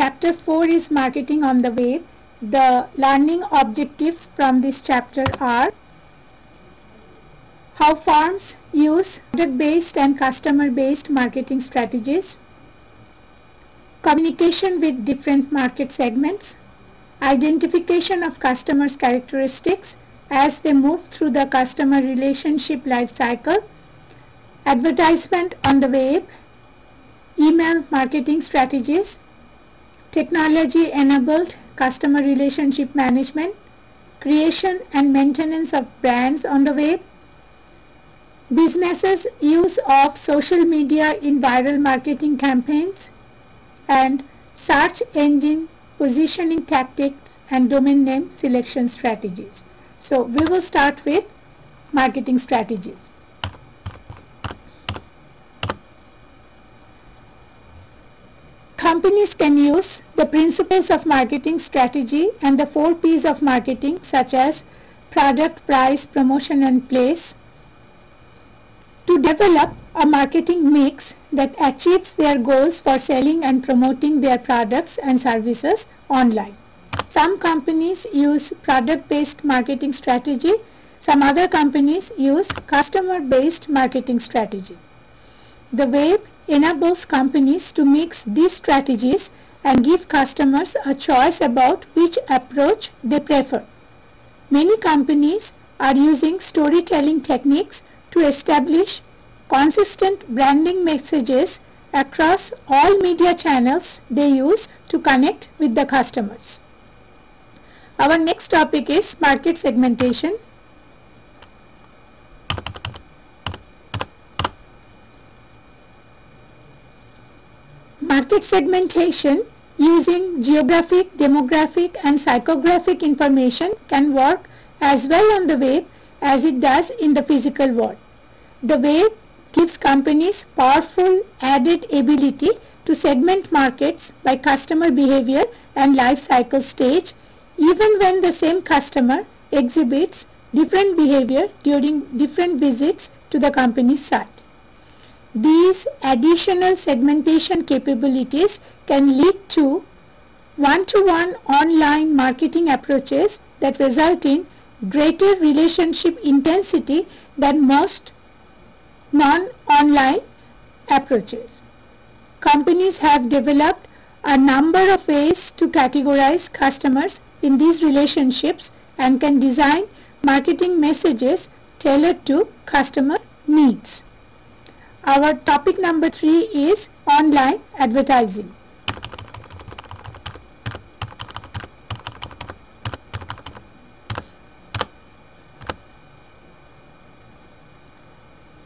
Chapter 4 is Marketing on the Web. The learning objectives from this chapter are how firms use product-based and customer-based marketing strategies, communication with different market segments, identification of customers' characteristics as they move through the customer relationship life cycle, advertisement on the web, email marketing strategies, technology enabled customer relationship management, creation and maintenance of brands on the web, businesses use of social media in viral marketing campaigns and search engine positioning tactics and domain name selection strategies. So we will start with marketing strategies. Companies can use the principles of marketing strategy and the four P's of marketing such as product, price, promotion and place to develop a marketing mix that achieves their goals for selling and promoting their products and services online. Some companies use product-based marketing strategy. Some other companies use customer-based marketing strategy. The web enables companies to mix these strategies and give customers a choice about which approach they prefer. Many companies are using storytelling techniques to establish consistent branding messages across all media channels they use to connect with the customers. Our next topic is market segmentation. Market segmentation using geographic, demographic and psychographic information can work as well on the web as it does in the physical world. The web gives companies powerful added ability to segment markets by customer behavior and life cycle stage even when the same customer exhibits different behavior during different visits to the company's site. These additional segmentation capabilities can lead to one-to-one -one online marketing approaches that result in greater relationship intensity than most non-online approaches. Companies have developed a number of ways to categorize customers in these relationships and can design marketing messages tailored to customer needs. Our topic number three is online advertising.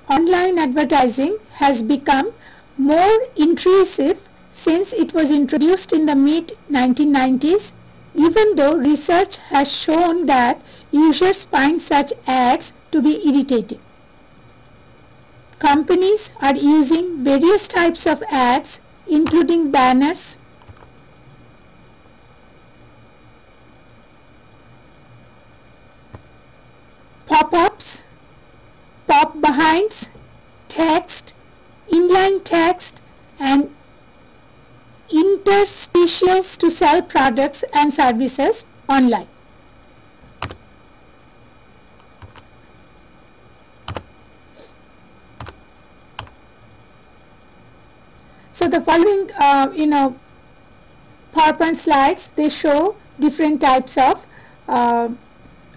Online advertising has become more intrusive since it was introduced in the mid 1990s even though research has shown that users find such ads to be irritating. Companies are using various types of ads including banners, pop-ups, pop-behinds, text, inline text and interstitials to sell products and services online. So the following, uh, you know, PowerPoint slides, they show different types of uh,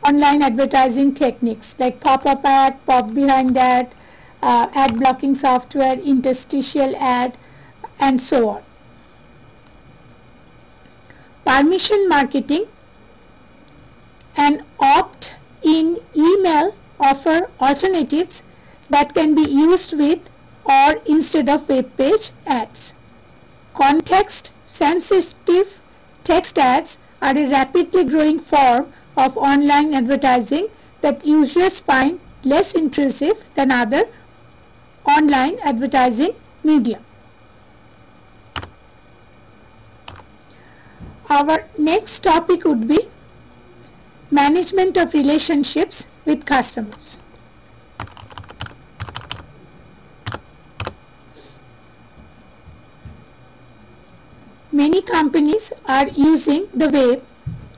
online advertising techniques like pop-up ad, pop-behind ad, uh, ad blocking software, interstitial ad, and so on. Permission marketing and opt-in email offer alternatives that can be used with or instead of web page ads. Context sensitive text ads are a rapidly growing form of online advertising that users find less intrusive than other online advertising media. Our next topic would be management of relationships with customers. Many companies are using the web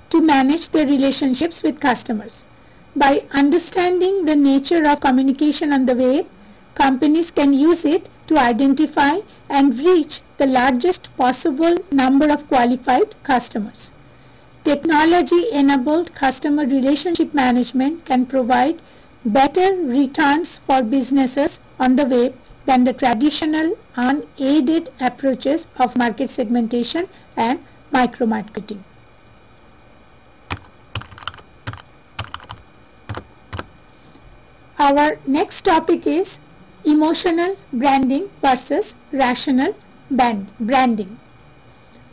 to manage their relationships with customers. By understanding the nature of communication on the web, companies can use it to identify and reach the largest possible number of qualified customers. Technology-enabled customer relationship management can provide better returns for businesses on the web than the traditional unaided approaches of market segmentation and micro-marketing. Our next topic is emotional branding versus rational branding.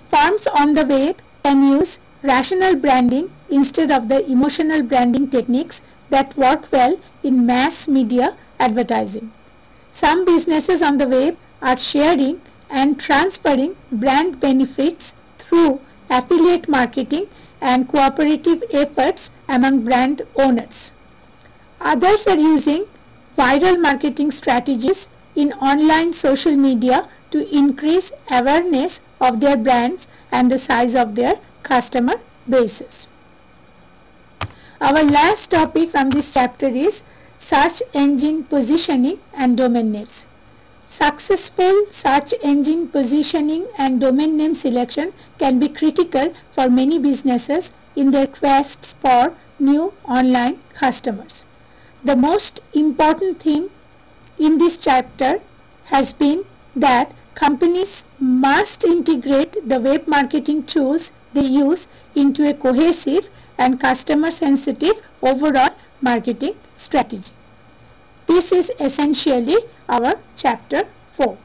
Firms on the web can use rational branding instead of the emotional branding techniques that work well in mass media advertising. Some businesses on the web are sharing and transferring brand benefits through affiliate marketing and cooperative efforts among brand owners. Others are using viral marketing strategies in online social media to increase awareness of their brands and the size of their customer bases. Our last topic from this chapter is search engine positioning and domain names. Successful search engine positioning and domain name selection can be critical for many businesses in their quests for new online customers. The most important theme in this chapter has been that companies must integrate the web marketing tools they use into a cohesive and customer sensitive overall marketing strategy. This is essentially our chapter 4.